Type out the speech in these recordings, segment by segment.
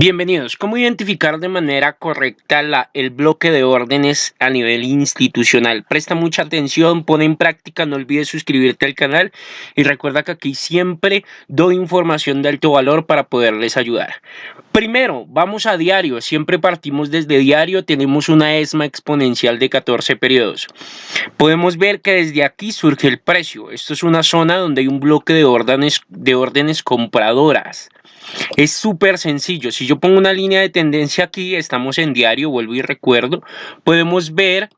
Bienvenidos. ¿Cómo identificar de manera correcta el bloque de órdenes a nivel institucional? Presta mucha atención, pone en práctica, no olvides suscribirte al canal y recuerda que aquí siempre doy información de alto valor para poderles ayudar. Primero, vamos a diario. Siempre partimos desde diario. Tenemos una ESMA exponencial de 14 periodos. Podemos ver que desde aquí surge el precio. Esto es una zona donde hay un bloque de órdenes, de órdenes compradoras. Es súper sencillo. Si yo pongo una línea de tendencia aquí, estamos en diario, vuelvo y recuerdo, podemos ver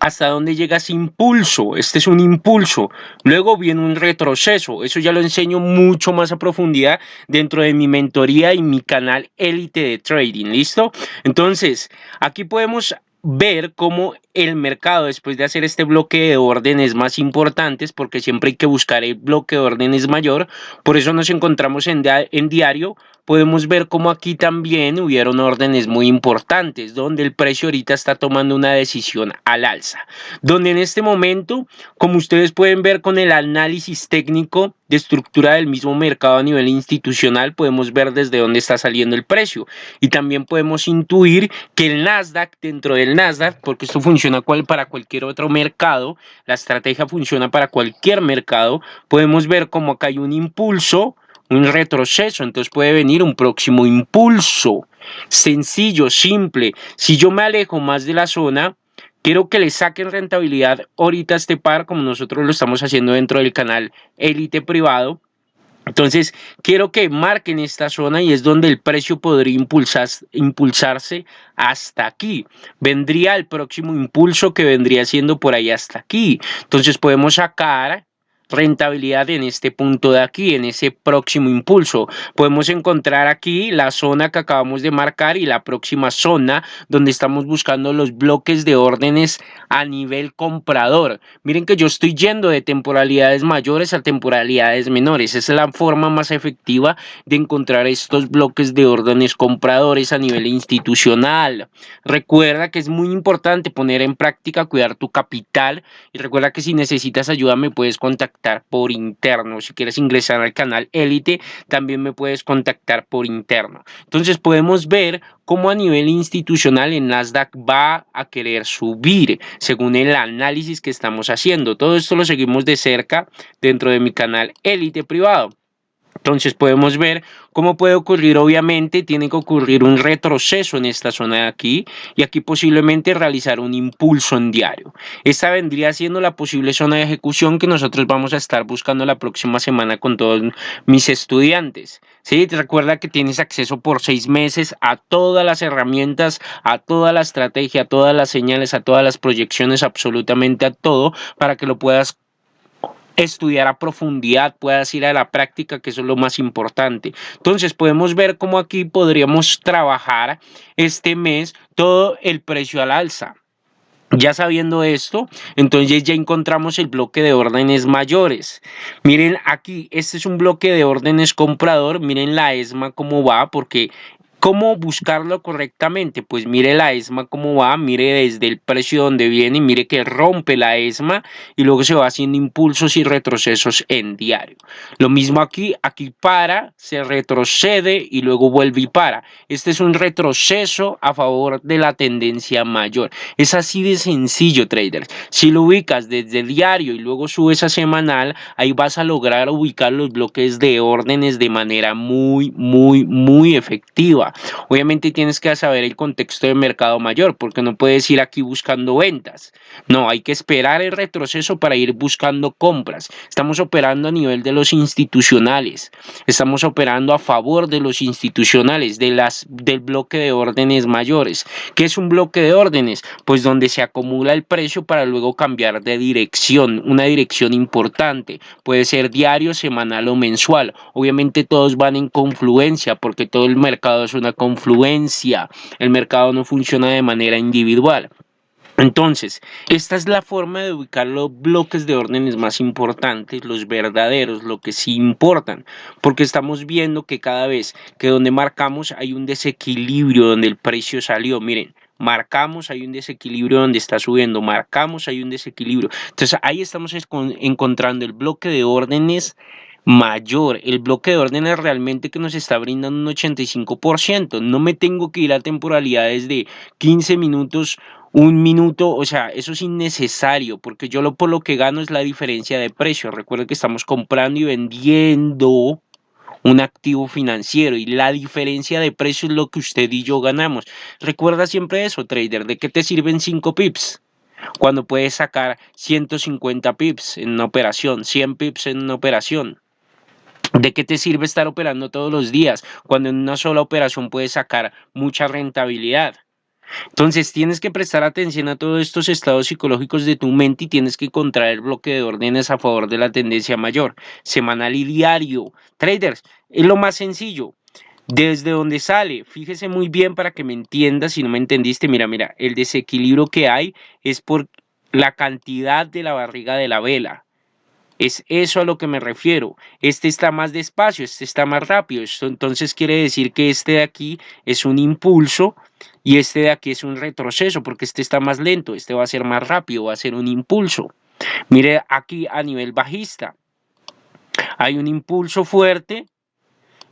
hasta dónde llega ese impulso. Este es un impulso. Luego viene un retroceso. Eso ya lo enseño mucho más a profundidad dentro de mi mentoría y mi canal élite de trading. ¿Listo? Entonces, aquí podemos ver cómo el mercado después de hacer este bloque de órdenes más importantes porque siempre hay que buscar el bloque de órdenes mayor por eso nos encontramos en, en diario podemos ver cómo aquí también hubieron órdenes muy importantes, donde el precio ahorita está tomando una decisión al alza. Donde en este momento, como ustedes pueden ver con el análisis técnico de estructura del mismo mercado a nivel institucional, podemos ver desde dónde está saliendo el precio. Y también podemos intuir que el Nasdaq, dentro del Nasdaq, porque esto funciona para cualquier otro mercado, la estrategia funciona para cualquier mercado, podemos ver cómo acá hay un impulso, un retroceso, entonces puede venir un próximo impulso. Sencillo, simple. Si yo me alejo más de la zona, quiero que le saquen rentabilidad ahorita a este par, como nosotros lo estamos haciendo dentro del canal Elite Privado. Entonces, quiero que marquen esta zona y es donde el precio podría impulsarse hasta aquí. Vendría el próximo impulso que vendría siendo por ahí hasta aquí. Entonces, podemos sacar rentabilidad en este punto de aquí, en ese próximo impulso. Podemos encontrar aquí la zona que acabamos de marcar y la próxima zona donde estamos buscando los bloques de órdenes a nivel comprador. Miren que yo estoy yendo de temporalidades mayores a temporalidades menores. Esa es la forma más efectiva de encontrar estos bloques de órdenes compradores a nivel institucional. Recuerda que es muy importante poner en práctica, cuidar tu capital y recuerda que si necesitas ayuda me puedes contactar por interno. Si quieres ingresar al canal Elite, también me puedes contactar por interno. Entonces podemos ver cómo a nivel institucional el Nasdaq va a querer subir según el análisis que estamos haciendo. Todo esto lo seguimos de cerca dentro de mi canal Elite privado. Entonces podemos ver cómo puede ocurrir, obviamente tiene que ocurrir un retroceso en esta zona de aquí y aquí posiblemente realizar un impulso en diario. Esta vendría siendo la posible zona de ejecución que nosotros vamos a estar buscando la próxima semana con todos mis estudiantes. ¿Sí? Recuerda que tienes acceso por seis meses a todas las herramientas, a toda la estrategia, a todas las señales, a todas las proyecciones, absolutamente a todo para que lo puedas estudiar a profundidad, puedas ir a la práctica, que eso es lo más importante. Entonces podemos ver cómo aquí podríamos trabajar este mes todo el precio al alza. Ya sabiendo esto, entonces ya encontramos el bloque de órdenes mayores. Miren aquí, este es un bloque de órdenes comprador. Miren la ESMA cómo va, porque ¿Cómo buscarlo correctamente? Pues mire la ESMA cómo va, mire desde el precio donde viene, mire que rompe la ESMA y luego se va haciendo impulsos y retrocesos en diario. Lo mismo aquí, aquí para, se retrocede y luego vuelve y para. Este es un retroceso a favor de la tendencia mayor. Es así de sencillo, traders. Si lo ubicas desde diario y luego subes a semanal, ahí vas a lograr ubicar los bloques de órdenes de manera muy, muy, muy efectiva. Obviamente tienes que saber el contexto de mercado mayor, porque no puedes ir aquí buscando ventas. No, hay que esperar el retroceso para ir buscando compras. Estamos operando a nivel de los institucionales. Estamos operando a favor de los institucionales, de las, del bloque de órdenes mayores. ¿Qué es un bloque de órdenes? Pues donde se acumula el precio para luego cambiar de dirección, una dirección importante. Puede ser diario, semanal o mensual. Obviamente todos van en confluencia porque todo el mercado es una confluencia. El mercado no funciona de manera individual. Entonces, esta es la forma de ubicar los bloques de órdenes más importantes, los verdaderos, lo que sí importan, porque estamos viendo que cada vez que donde marcamos hay un desequilibrio donde el precio salió, miren, marcamos hay un desequilibrio donde está subiendo, marcamos hay un desequilibrio. Entonces, ahí estamos encontrando el bloque de órdenes mayor. El bloque de órdenes realmente que nos está brindando un 85%. No me tengo que ir a temporalidades de 15 minutos, un minuto, o sea, eso es innecesario porque yo lo por lo que gano es la diferencia de precio. Recuerden que estamos comprando y vendiendo un activo financiero y la diferencia de precio es lo que usted y yo ganamos. Recuerda siempre eso, trader, ¿de qué te sirven 5 pips? Cuando puedes sacar 150 pips en una operación, 100 pips en una operación. ¿De qué te sirve estar operando todos los días cuando en una sola operación puedes sacar mucha rentabilidad? Entonces tienes que prestar atención a todos estos estados psicológicos de tu mente y tienes que contraer el bloque de órdenes a favor de la tendencia mayor, semanal y diario. Traders, es lo más sencillo. Desde donde sale, fíjese muy bien para que me entiendas si no me entendiste. Mira, mira, el desequilibrio que hay es por la cantidad de la barriga de la vela. Es eso a lo que me refiero. Este está más despacio, este está más rápido. Esto entonces quiere decir que este de aquí es un impulso y este de aquí es un retroceso porque este está más lento. Este va a ser más rápido, va a ser un impulso. Mire aquí a nivel bajista. Hay un impulso fuerte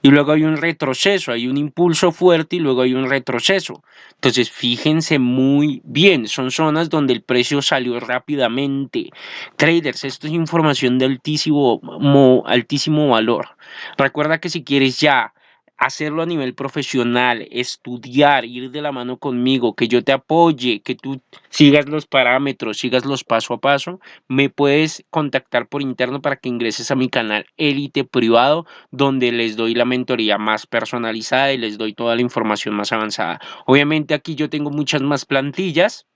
y luego hay un retroceso, hay un impulso fuerte y luego hay un retroceso. Entonces, fíjense muy bien, son zonas donde el precio salió rápidamente. Traders, esto es información de altísimo, altísimo valor. Recuerda que si quieres ya hacerlo a nivel profesional, estudiar, ir de la mano conmigo, que yo te apoye, que tú sigas los parámetros, sigas los paso a paso, me puedes contactar por interno para que ingreses a mi canal Élite Privado, donde les doy la mentoría más personalizada y les doy toda la información más avanzada. Obviamente aquí yo tengo muchas más plantillas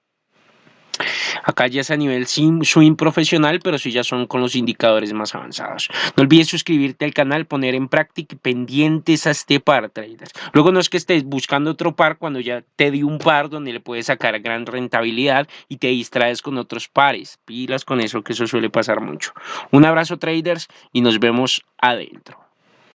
Acá ya es a nivel swing profesional, pero sí ya son con los indicadores más avanzados. No olvides suscribirte al canal, poner en práctica pendientes a este par, traders. Luego no es que estés buscando otro par cuando ya te di un par donde le puedes sacar gran rentabilidad y te distraes con otros pares. Pilas con eso, que eso suele pasar mucho. Un abrazo, traders, y nos vemos adentro.